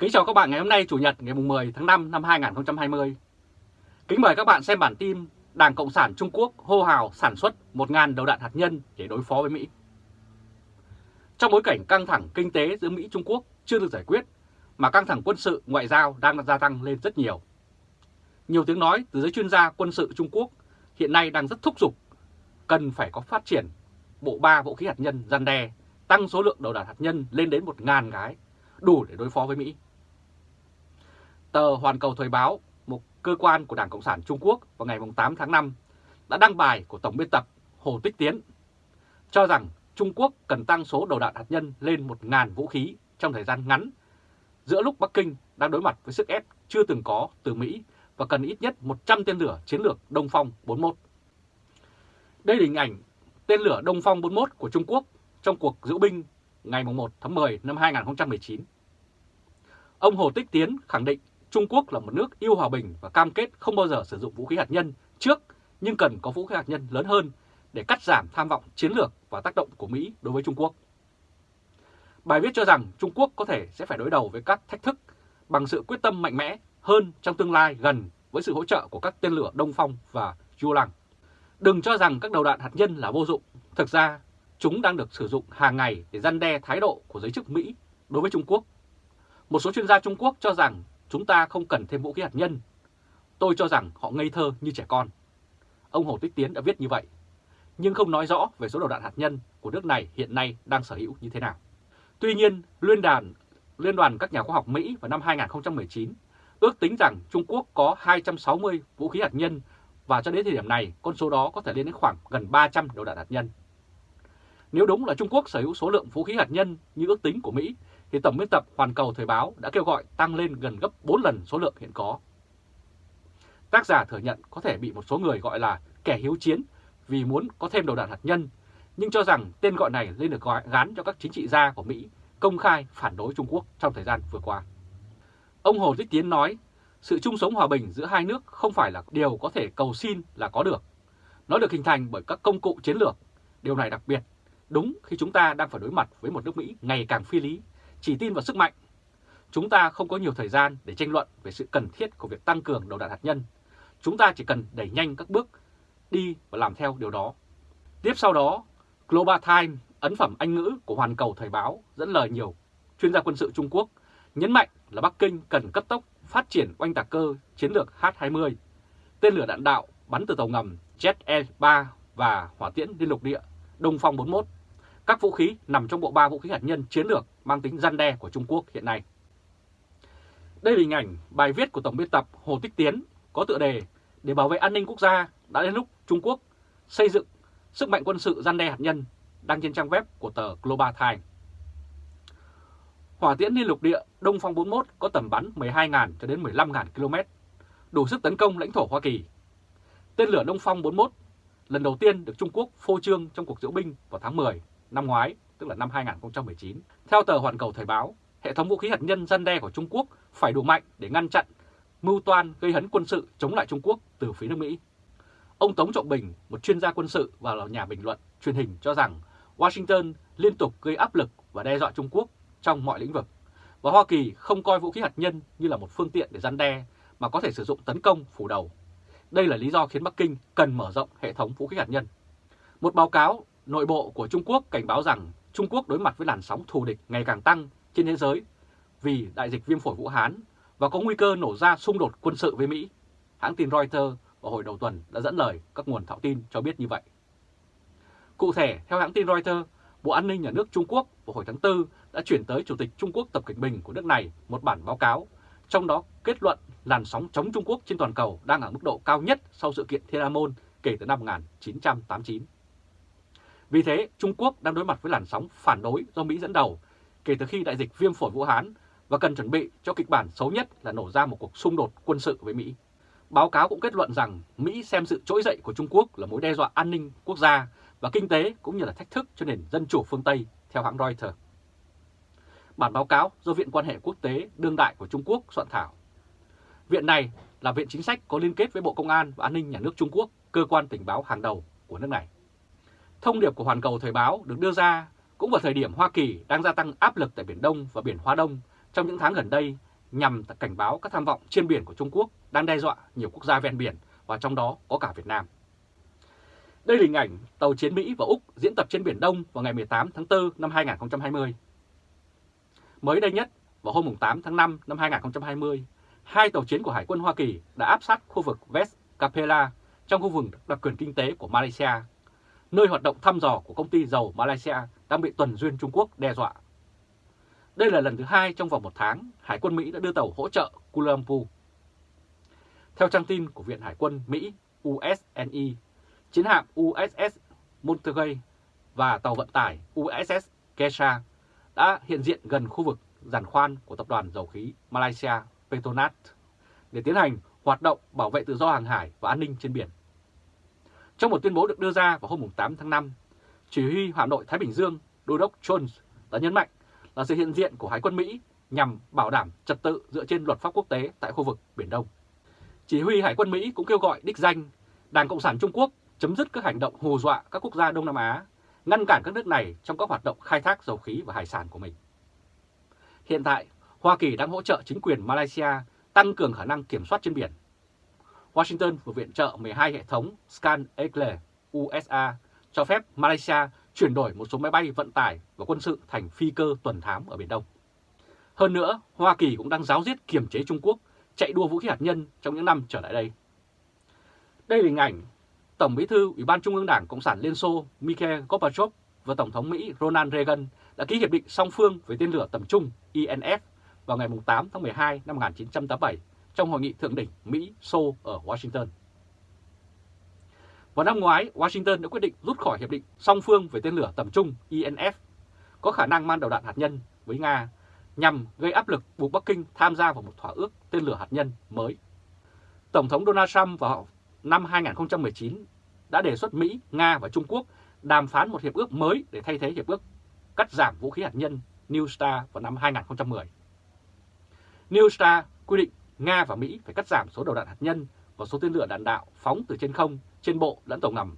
Kính chào các bạn ngày hôm nay Chủ nhật ngày 10 tháng 5 năm 2020. Kính mời các bạn xem bản tin Đảng Cộng sản Trung Quốc hô hào sản xuất 1.000 đầu đạn hạt nhân để đối phó với Mỹ. Trong bối cảnh căng thẳng kinh tế giữa Mỹ Trung Quốc chưa được giải quyết, mà căng thẳng quân sự ngoại giao đang gia tăng lên rất nhiều. Nhiều tiếng nói từ giới chuyên gia quân sự Trung Quốc hiện nay đang rất thúc giục cần phải có phát triển bộ ba vũ khí hạt nhân gian đe, tăng số lượng đầu đạn hạt nhân lên đến 1.000 cái, đủ để đối phó với Mỹ. Tờ Hoàn Cầu Thời báo, một cơ quan của Đảng Cộng sản Trung Quốc vào ngày 8 tháng 5 đã đăng bài của Tổng biên tập Hồ Tích Tiến cho rằng Trung Quốc cần tăng số đầu đạn hạt nhân lên 1.000 vũ khí trong thời gian ngắn giữa lúc Bắc Kinh đang đối mặt với sức ép chưa từng có từ Mỹ và cần ít nhất 100 tên lửa chiến lược Đông Phong 41. Đây là hình ảnh tên lửa Đông Phong 41 của Trung Quốc trong cuộc diễu binh ngày 1 tháng 10 năm 2019. Ông Hồ Tích Tiến khẳng định Trung Quốc là một nước yêu hòa bình và cam kết không bao giờ sử dụng vũ khí hạt nhân trước nhưng cần có vũ khí hạt nhân lớn hơn để cắt giảm tham vọng chiến lược và tác động của Mỹ đối với Trung Quốc. Bài viết cho rằng Trung Quốc có thể sẽ phải đối đầu với các thách thức bằng sự quyết tâm mạnh mẽ hơn trong tương lai gần với sự hỗ trợ của các tên lửa Đông Phong và Yulang. Đừng cho rằng các đầu đạn hạt nhân là vô dụng. Thực ra, chúng đang được sử dụng hàng ngày để gian đe thái độ của giới chức Mỹ đối với Trung Quốc. Một số chuyên gia Trung Quốc cho rằng chúng ta không cần thêm vũ khí hạt nhân. Tôi cho rằng họ ngây thơ như trẻ con. Ông Hồ Tích Tiến đã viết như vậy, nhưng không nói rõ về số đầu đạn hạt nhân của nước này hiện nay đang sở hữu như thế nào. Tuy nhiên, Liên đoàn, Liên đoàn các nhà khoa học Mỹ vào năm 2019 ước tính rằng Trung Quốc có 260 vũ khí hạt nhân và cho đến thời điểm này con số đó có thể lên đến khoảng gần 300 đầu đạn hạt nhân. Nếu đúng là Trung Quốc sở hữu số lượng vũ khí hạt nhân như ước tính của Mỹ thì Tổng biên tập Hoàn Cầu Thời báo đã kêu gọi tăng lên gần gấp 4 lần số lượng hiện có. Tác giả thừa nhận có thể bị một số người gọi là kẻ hiếu chiến vì muốn có thêm đầu đạn hạt nhân, nhưng cho rằng tên gọi này lên được gán cho các chính trị gia của Mỹ công khai phản đối Trung Quốc trong thời gian vừa qua. Ông Hồ Tích Tiến nói, sự chung sống hòa bình giữa hai nước không phải là điều có thể cầu xin là có được. Nó được hình thành bởi các công cụ chiến lược. Điều này đặc biệt, đúng khi chúng ta đang phải đối mặt với một nước Mỹ ngày càng phi lý, chỉ tin vào sức mạnh. Chúng ta không có nhiều thời gian để tranh luận về sự cần thiết của việc tăng cường đầu đạn hạt nhân. Chúng ta chỉ cần đẩy nhanh các bước đi và làm theo điều đó. Tiếp sau đó, Global Times, ấn phẩm Anh ngữ của Hoàn Cầu Thời báo dẫn lời nhiều chuyên gia quân sự Trung Quốc nhấn mạnh là Bắc Kinh cần cấp tốc phát triển oanh tạc cơ chiến lược H-20, tên lửa đạn đạo bắn từ tàu ngầm Jet E-3 và hỏa tiễn liên lục địa Đông Phong 41, các vũ khí nằm trong bộ ba vũ khí hạt nhân chiến lược mang tính răn đe của Trung Quốc hiện nay. Đây là hình ảnh bài viết của Tổng biên tập Hồ Tích Tiến có tựa đề Để bảo vệ an ninh quốc gia đã đến lúc Trung Quốc xây dựng sức mạnh quân sự răn đe hạt nhân đăng trên trang web của tờ Global Times. Hỏa tiễn liên lục địa Đông Phong 41 có tầm bắn 12.000 cho đến 15.000 km, đủ sức tấn công lãnh thổ Hoa Kỳ. Tên lửa Đông Phong 41 lần đầu tiên được Trung Quốc phô trương trong cuộc diễu binh vào tháng 10 năm ngoái, tức là năm 2019. Theo tờ Hoàn Cầu Thời báo, hệ thống vũ khí hạt nhân gian đe của Trung Quốc phải đủ mạnh để ngăn chặn mưu toan gây hấn quân sự chống lại Trung Quốc từ phía nước Mỹ. Ông Tống Trọng Bình, một chuyên gia quân sự và là nhà bình luận truyền hình cho rằng Washington liên tục gây áp lực và đe dọa Trung Quốc trong mọi lĩnh vực. Và Hoa Kỳ không coi vũ khí hạt nhân như là một phương tiện để gian đe mà có thể sử dụng tấn công phủ đầu. Đây là lý do khiến Bắc Kinh cần mở rộng hệ thống vũ khí hạt nhân. Một báo cáo nội bộ của Trung Quốc cảnh báo rằng Trung Quốc đối mặt với làn sóng thù địch ngày càng tăng trên thế giới vì đại dịch viêm phổi Vũ Hán và có nguy cơ nổ ra xung đột quân sự với Mỹ. Hãng tin Reuters vào hồi đầu tuần đã dẫn lời các nguồn thạo tin cho biết như vậy. Cụ thể, theo hãng tin Reuters, Bộ An ninh Nhà nước Trung Quốc vào hồi tháng 4 đã chuyển tới Chủ tịch Trung Quốc Tập Cận Bình của nước này một bản báo cáo, trong đó kết luận làn sóng chống Trung Quốc trên toàn cầu đang ở mức độ cao nhất sau sự kiện Thiên An Môn kể từ năm 1989. Vì thế, Trung Quốc đang đối mặt với làn sóng phản đối do Mỹ dẫn đầu kể từ khi đại dịch viêm phổi Vũ Hán và cần chuẩn bị cho kịch bản xấu nhất là nổ ra một cuộc xung đột quân sự với Mỹ. Báo cáo cũng kết luận rằng Mỹ xem sự trỗi dậy của Trung Quốc là mối đe dọa an ninh quốc gia và kinh tế cũng như là thách thức cho nền dân chủ phương Tây, theo hãng Reuters. Bản báo cáo do Viện quan hệ quốc tế đương đại của Trung Quốc soạn thảo. Viện này là viện chính sách có liên kết với Bộ Công an và An ninh Nhà nước Trung Quốc, cơ quan tình báo hàng đầu của nước này. Thông điệp của Hoàn Cầu Thời báo được đưa ra cũng vào thời điểm Hoa Kỳ đang gia tăng áp lực tại Biển Đông và Biển Hoa Đông trong những tháng gần đây nhằm cảnh báo các tham vọng trên biển của Trung Quốc đang đe dọa nhiều quốc gia ven biển và trong đó có cả Việt Nam. Đây là hình ảnh tàu chiến Mỹ và Úc diễn tập trên Biển Đông vào ngày 18 tháng 4 năm 2020. Mới đây nhất, vào hôm 8 tháng 5 năm 2020, hai tàu chiến của Hải quân Hoa Kỳ đã áp sát khu vực West Capella trong khu vực đặc quyền kinh tế của Malaysia, nơi hoạt động thăm dò của công ty dầu Malaysia đang bị tuần duyên Trung Quốc đe dọa. Đây là lần thứ hai trong vòng một tháng Hải quân Mỹ đã đưa tàu hỗ trợ Kuala Lumpur. Theo trang tin của Viện Hải quân Mỹ USNE, chiến hạm USS Monterey và tàu vận tải USS Kesha đã hiện diện gần khu vực giàn khoan của tập đoàn dầu khí Malaysia Petronas để tiến hành hoạt động bảo vệ tự do hàng hải và an ninh trên biển. Trong một tuyên bố được đưa ra vào hôm 8 tháng 5, chỉ huy Hà Nội Thái Bình Dương Đô đốc Jones đã nhấn mạnh là sự hiện diện của Hải quân Mỹ nhằm bảo đảm trật tự dựa trên luật pháp quốc tế tại khu vực Biển Đông. Chỉ huy Hải quân Mỹ cũng kêu gọi đích danh Đảng Cộng sản Trung Quốc chấm dứt các hành động hù dọa các quốc gia Đông Nam Á, ngăn cản các nước này trong các hoạt động khai thác dầu khí và hải sản của mình. Hiện tại, Hoa Kỳ đang hỗ trợ chính quyền Malaysia tăng cường khả năng kiểm soát trên biển. Washington vừa viện trợ 12 hệ thống Scan Eagle USA cho phép Malaysia chuyển đổi một số máy bay vận tải và quân sự thành phi cơ tuần thám ở Biển Đông. Hơn nữa, Hoa Kỳ cũng đang giáo diết kiềm chế Trung Quốc chạy đua vũ khí hạt nhân trong những năm trở lại đây. Đây là hình ảnh Tổng bí thư Ủy ban Trung ương Đảng Cộng sản Liên Xô Mikhail Gorbachev và Tổng thống Mỹ Ronald Reagan đã ký hiệp định song phương về tên lửa tầm trung INF vào ngày 8 tháng 12 năm 1987 trong hội nghị thượng đỉnh Mỹ-Xô ở Washington. Vào năm ngoái, Washington đã quyết định rút khỏi hiệp định song phương về tên lửa tầm trung INF có khả năng mang đầu đạn hạt nhân với Nga nhằm gây áp lực buộc Bắc Kinh tham gia vào một thỏa ước tên lửa hạt nhân mới. Tổng thống Donald Trump vào năm 2019 đã đề xuất Mỹ, Nga và Trung Quốc đàm phán một hiệp ước mới để thay thế hiệp ước cắt giảm vũ khí hạt nhân New START vào năm 2010. New START quy định Nga và Mỹ phải cắt giảm số đầu đạn hạt nhân và số tên lửa đạn đạo phóng từ trên không, trên bộ lẫn tàu ngầm.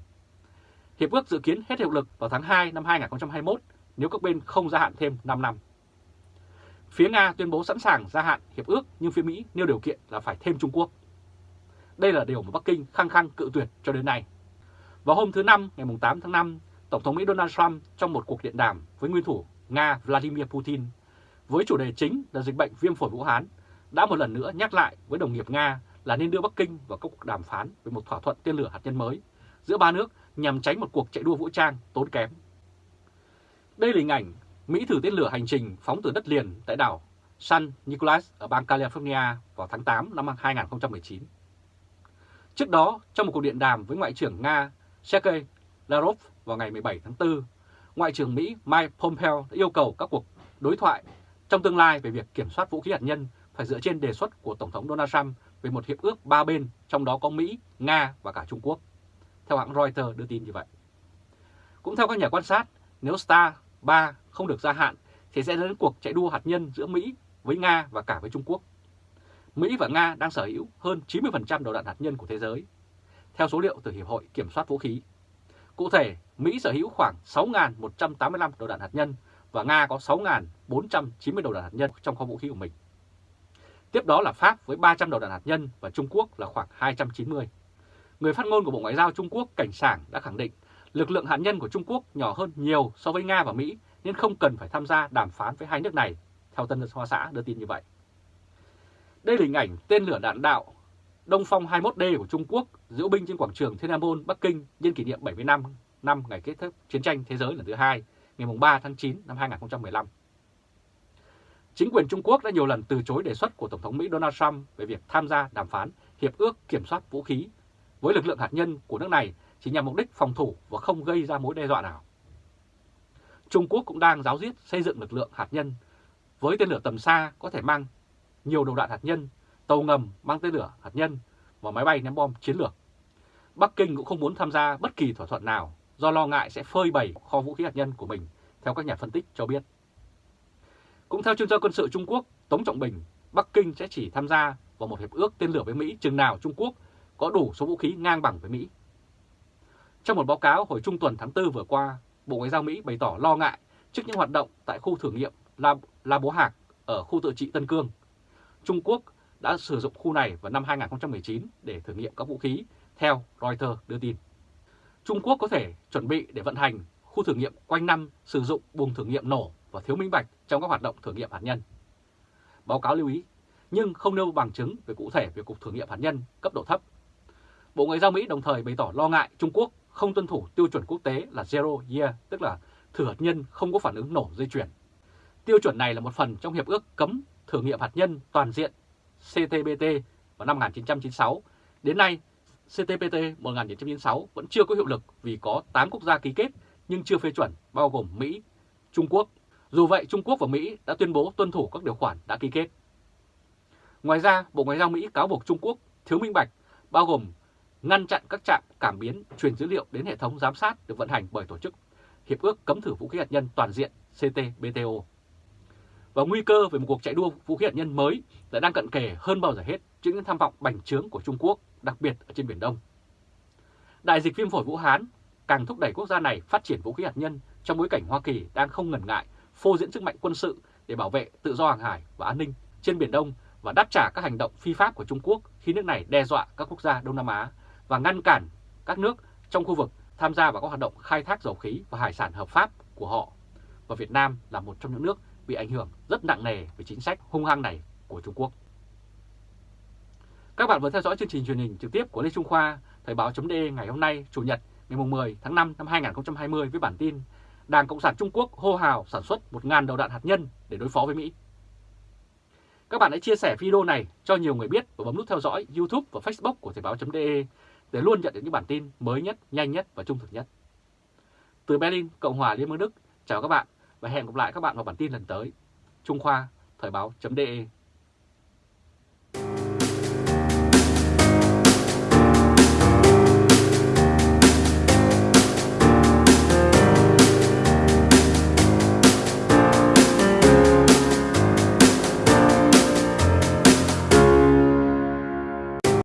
Hiệp ước dự kiến hết hiệu lực vào tháng 2 năm 2021 nếu các bên không gia hạn thêm 5 năm. Phía Nga tuyên bố sẵn sàng gia hạn hiệp ước nhưng phía Mỹ nêu điều kiện là phải thêm Trung Quốc. Đây là điều mà Bắc Kinh khăng khăng cự tuyệt cho đến nay. Vào hôm thứ Năm ngày 8 tháng 5, Tổng thống Mỹ Donald Trump trong một cuộc điện đàm với nguyên thủ Nga Vladimir Putin với chủ đề chính là dịch bệnh viêm phổi Vũ Hán đã một lần nữa nhắc lại với đồng nghiệp Nga là nên đưa Bắc Kinh vào các cuộc đàm phán về một thỏa thuận tên lửa hạt nhân mới giữa ba nước nhằm tránh một cuộc chạy đua vũ trang tốn kém. Đây là hình ảnh Mỹ thử tên lửa hành trình phóng từ đất liền tại đảo San Nicolas ở bang California vào tháng 8 năm 2019. Trước đó, trong một cuộc điện đàm với Ngoại trưởng Nga Sergei Lavrov vào ngày 17 tháng 4, Ngoại trưởng Mỹ Mike Pompeo đã yêu cầu các cuộc đối thoại trong tương lai về việc kiểm soát vũ khí hạt nhân phải dựa trên đề xuất của Tổng thống Donald Trump về một hiệp ước ba bên, trong đó có Mỹ, Nga và cả Trung Quốc. Theo hãng Reuters đưa tin như vậy. Cũng theo các nhà quan sát, nếu Star 3 không được gia hạn thì sẽ đến cuộc chạy đua hạt nhân giữa Mỹ với Nga và cả với Trung Quốc. Mỹ và Nga đang sở hữu hơn 90% đầu đạn hạt nhân của thế giới, theo số liệu từ Hiệp hội Kiểm soát Vũ khí. Cụ thể, Mỹ sở hữu khoảng 6.185 đầu đạn hạt nhân và Nga có 6.490 đầu đạn hạt nhân trong kho vũ khí của mình. Tiếp đó là Pháp với 300 đầu đạn hạt nhân và Trung Quốc là khoảng 290. Người phát ngôn của Bộ Ngoại giao Trung Quốc Cảnh Sảng đã khẳng định lực lượng hạt nhân của Trung Quốc nhỏ hơn nhiều so với Nga và Mỹ nên không cần phải tham gia đàm phán với hai nước này, theo Tân Hoa Xã đưa tin như vậy. Đây là hình ảnh tên lửa đạn đạo Đông Phong 21D của Trung Quốc diễu binh trên quảng trường Thiên An Môn, Bắc Kinh nhân kỷ niệm 70 năm năm ngày kết thúc chiến tranh thế giới lần thứ hai, ngày 3 tháng 9 năm 2015. Chính quyền Trung Quốc đã nhiều lần từ chối đề xuất của Tổng thống Mỹ Donald Trump về việc tham gia đàm phán Hiệp ước Kiểm soát Vũ khí với lực lượng hạt nhân của nước này chỉ nhằm mục đích phòng thủ và không gây ra mối đe dọa nào. Trung Quốc cũng đang giáo diết xây dựng lực lượng hạt nhân với tên lửa tầm xa có thể mang nhiều đầu đạn hạt nhân, tàu ngầm mang tên lửa hạt nhân và máy bay ném bom chiến lược. Bắc Kinh cũng không muốn tham gia bất kỳ thỏa thuận nào do lo ngại sẽ phơi bày kho vũ khí hạt nhân của mình, theo các nhà phân tích cho biết. Cũng theo chuyên gia quân sự Trung Quốc Tống Trọng Bình, Bắc Kinh sẽ chỉ tham gia vào một hiệp ước tên lửa với Mỹ chừng nào Trung Quốc có đủ số vũ khí ngang bằng với Mỹ. Trong một báo cáo hồi trung tuần tháng 4 vừa qua, Bộ Ngoại giao Mỹ bày tỏ lo ngại trước những hoạt động tại khu thử nghiệm La, La Bố Hạc ở khu tự trị Tân Cương. Trung Quốc đã sử dụng khu này vào năm 2019 để thử nghiệm các vũ khí, theo Reuters đưa tin. Trung Quốc có thể chuẩn bị để vận hành khu thử nghiệm quanh năm sử dụng buồng thử nghiệm nổ và thiếu minh bạch trong các hoạt động thử nghiệm hạt nhân. Báo cáo lưu ý, nhưng không nêu bằng chứng về cụ thể về cuộc thử nghiệm hạt nhân cấp độ thấp. Bộ Ngoại giao Mỹ đồng thời bày tỏ lo ngại Trung Quốc không tuân thủ tiêu chuẩn quốc tế là Zero Year, tức là thử hạt nhân không có phản ứng nổ dây chuyển. Tiêu chuẩn này là một phần trong Hiệp ước cấm thử nghiệm hạt nhân toàn diện CTBT vào năm 1996. Đến nay, CTBT 1996 vẫn chưa có hiệu lực vì có 8 quốc gia ký kết nhưng chưa phê chuẩn, bao gồm Mỹ, Trung Quốc. Dù vậy, Trung Quốc và Mỹ đã tuyên bố tuân thủ các điều khoản đã ký kết. Ngoài ra, Bộ Ngoại giao Mỹ cáo buộc Trung Quốc thiếu minh bạch, bao gồm ngăn chặn các trạm cảm biến truyền dữ liệu đến hệ thống giám sát được vận hành bởi tổ chức Hiệp ước cấm thử vũ khí hạt nhân toàn diện CTBTO. Và nguy cơ về một cuộc chạy đua vũ khí hạt nhân mới lại đang cận kề hơn bao giờ hết trước những tham vọng bành trướng của Trung Quốc, đặc biệt ở trên Biển Đông. Đại dịch viêm phổi Vũ Hán càng thúc đẩy quốc gia này phát triển vũ khí hạt nhân trong bối cảnh Hoa Kỳ đang không ngần ngại phô diễn sức mạnh quân sự để bảo vệ tự do hàng hải và an ninh trên Biển Đông và đáp trả các hành động phi pháp của Trung Quốc khi nước này đe dọa các quốc gia Đông Nam Á và ngăn cản các nước trong khu vực tham gia vào các hoạt động khai thác dầu khí và hải sản hợp pháp của họ. Và Việt Nam là một trong những nước bị ảnh hưởng rất nặng nề về chính sách hung hăng này của Trung Quốc. Các bạn vừa theo dõi chương trình truyền hình trực tiếp của Lê Trung Khoa, Thời báo.de ngày hôm nay, Chủ nhật ngày 10 tháng 5 năm 2020 với bản tin Đảng Cộng sản Trung Quốc hô hào sản xuất 1.000 đầu đạn hạt nhân để đối phó với Mỹ. Các bạn hãy chia sẻ video này cho nhiều người biết và bấm nút theo dõi YouTube và Facebook của Thời báo.de để luôn nhận được những bản tin mới nhất, nhanh nhất và trung thực nhất. Từ Berlin, Cộng hòa Liên bang Đức, chào các bạn và hẹn gặp lại các bạn vào bản tin lần tới. Trung Khoa, Thời báo.de